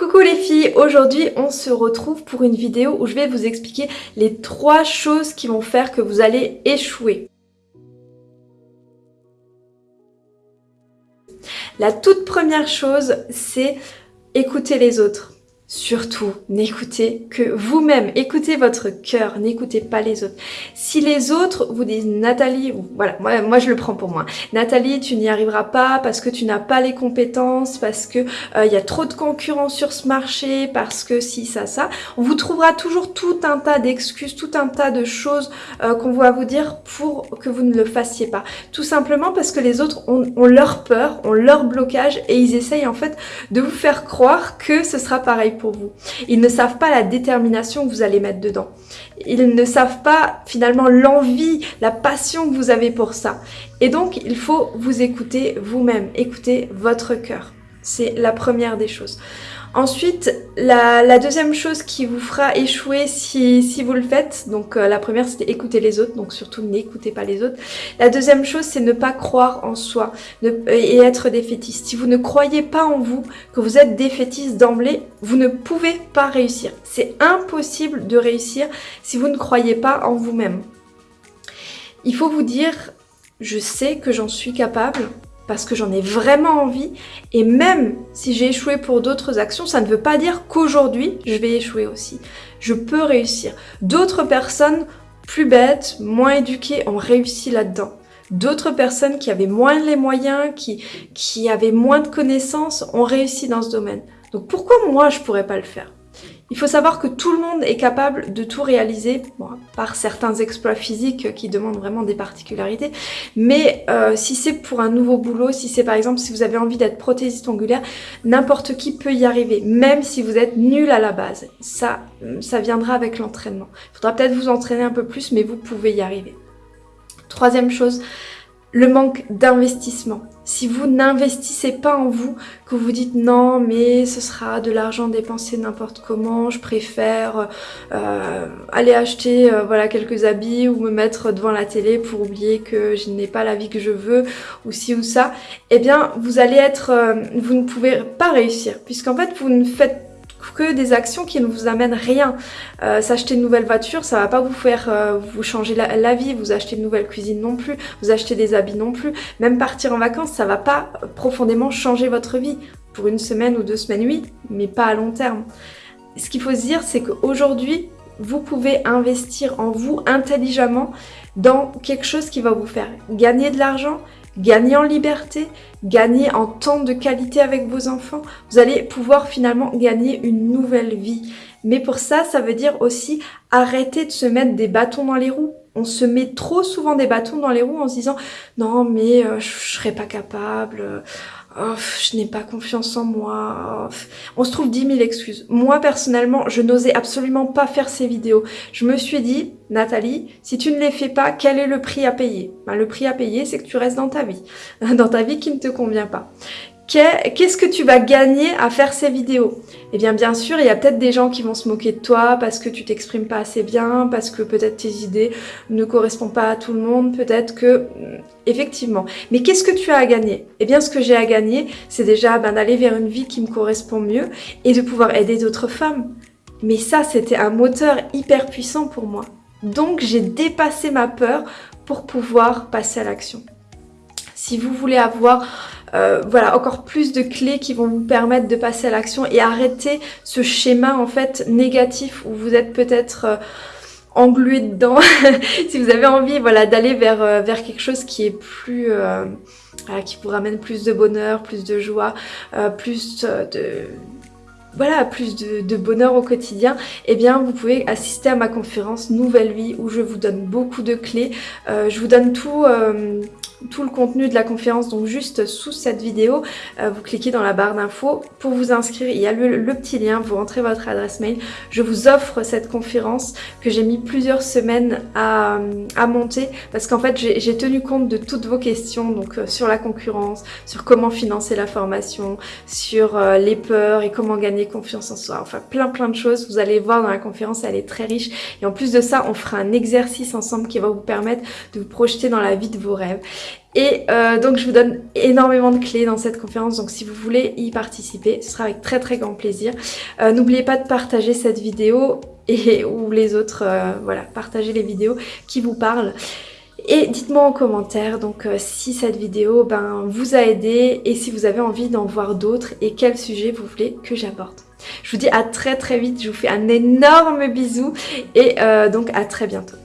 Coucou les filles, aujourd'hui on se retrouve pour une vidéo où je vais vous expliquer les trois choses qui vont faire que vous allez échouer. La toute première chose, c'est écouter les autres. Surtout, n'écoutez que vous-même, écoutez votre cœur, n'écoutez pas les autres. Si les autres vous disent Nathalie, voilà, moi, je le prends pour moi, Nathalie tu n'y arriveras pas parce que tu n'as pas les compétences, parce que euh, il y a trop de concurrence sur ce marché, parce que si ça ça, on vous trouvera toujours tout un tas d'excuses, tout un tas de choses euh, qu'on va vous dire pour que vous ne le fassiez pas. Tout simplement parce que les autres ont, ont leur peur, ont leur blocage et ils essayent en fait de vous faire croire que ce sera pareil vous. Ils ne savent pas la détermination que vous allez mettre dedans. Ils ne savent pas finalement l'envie, la passion que vous avez pour ça. Et donc, il faut vous écouter vous-même, écouter votre cœur. C'est la première des choses. Ensuite, la, deuxième chose qui vous fera échouer si, vous le faites, donc euh, la première c'était écouter les autres, donc surtout n'écoutez pas les autres. La deuxième chose c'est ne pas croire en soi et être défaitiste. Si vous ne croyez pas en vous, que vous êtes défaitiste d'emblée, vous ne pouvez pas réussir. C'est impossible de réussir si vous ne croyez pas en vous-même. Il faut vous dire, je sais que j'en suis capable, parce que j'en ai vraiment envie. Et même si j'ai échoué pour d'autres actions, ça ne veut pas dire qu'aujourd'hui, je vais échouer aussi. Je peux réussir. D'autres personnes plus bêtes, moins éduquées, ont réussi là-dedans. D'autres personnes qui avaient moins les moyens, qui, avaient moins de connaissances, ont réussi dans ce domaine. Donc pourquoi moi, je pourrais pas le faire? Il faut savoir que tout le monde est capable de tout réaliser, par certains exploits physiques qui demandent vraiment des particularités, mais euh, si c'est pour un nouveau boulot, si c'est par exemple si vous avez envie d'être prothésiste ongulaire, n'importe qui peut y arriver, même si vous êtes nul à la base. Ça, ça viendra avec l'entraînement. Il faudra peut-être vous entraîner un peu plus, mais vous pouvez y arriver. Troisième chose, le manque d'investissement. Si vous n'investissez pas en vous, que vous dites non mais ce sera de l'argent dépensé n'importe comment, je préfère euh, aller acheter euh, voilà quelques habits ou me mettre devant la télé pour oublier que je n'ai pas la vie que je veux ou ci ou ça, eh bien vous allez être, euh, vous ne pouvez pas réussir puisqu'en fait vous ne faites que des actions qui ne vous amènent rien. Euh, s'acheter une nouvelle voiture, ça va pas vous faire euh, vous changer la, vie, vous acheter une nouvelle cuisine non plus, vous acheter des habits non plus. Même partir en vacances, ça va pas profondément changer votre vie. Pour une semaine ou deux semaines, oui, mais pas à long terme. Ce qu'il faut se dire, c'est qu'aujourd'hui, vous pouvez investir en vous intelligemment dans quelque chose qui va vous faire gagner de l'argent, gagner en liberté, gagner en temps de qualité avec vos enfants. Vous allez pouvoir finalement gagner une nouvelle vie. Mais pour ça, ça veut dire aussi arrêter de se mettre des bâtons dans les roues. On se met trop souvent des bâtons dans les roues en se disant « Non, mais euh, je, je pas capable. Je n'ai pas confiance en moi. On se trouve 10 000 excuses. Moi, personnellement, je n'osais absolument pas faire ces vidéos. Je me suis dit, Nathalie, si tu ne les fais pas, quel est le prix à payer? Ben, Le prix à payer, c'est que tu restes dans ta vie. Dans ta vie qui ne te convient pas qu'est-ce que tu vas gagner à faire ces vidéos? Eh bien bien sûr, il y a peut-être des gens qui vont se moquer de toi parce que tu t'exprimes pas assez bien, parce que peut-être tes idées ne correspondent pas à tout le monde, peut-être que... Hmm, effectivement. Mais qu'est-ce que tu as à gagner? Eh bien ce que j'ai à gagner, c'est déjà ben, d'aller vers une vie qui me correspond mieux et de pouvoir aider d'autres femmes. Mais ça, c'était un moteur hyper puissant pour moi. Donc j'ai dépassé ma peur pour pouvoir passer à l'action. Si vous voulez avoir euh, voilà, encore plus de clés qui vont vous permettre de passer à l'action et arrêter ce schéma en fait négatif où vous êtes peut-être euh, englué dedans. si vous avez envie voilà, d'aller vers, euh, vers quelque chose qui est plus... qui vous ramène plus de bonheur, plus de joie, plus de voilà, plus de, bonheur au quotidien, eh bien vous pouvez assister à ma conférence Nouvelle Vie où je vous donne beaucoup de clés. je vous donne tout, tout le contenu de la conférence donc juste sous cette vidéo. Euh, vous cliquez dans la barre d'infos. Pour vous inscrire, il y a le, petit lien, vous rentrez votre adresse mail. Je vous offre cette conférence que j'ai mis plusieurs semaines à, monter parce qu'en fait j'ai tenu compte de toutes vos questions donc euh, sur la concurrence, sur comment financer la formation, sur euh, les peurs et comment gagner confiance en soi. Enfin plein plein de choses. Vous allez voir dans la conférence, elle est très riche. Et en plus de ça, on fera un exercice ensemble qui va vous permettre de vous projeter dans la vie de vos rêves. Et euh, donc je vous donne énormément de clés dans cette conférence, donc si vous voulez y participer, ce sera avec très très grand plaisir. Euh, n'oubliez pas de partager cette vidéo et ou les autres, euh, voilà, partagez les vidéos qui vous parlent. Et dites-moi en commentaire donc si cette vidéo ben, vous a aidé et si vous avez envie d'en voir d'autres et quel sujet vous voulez que j'apporte. Je vous dis à très très vite, je vous fais un énorme bisou et donc à très bientôt.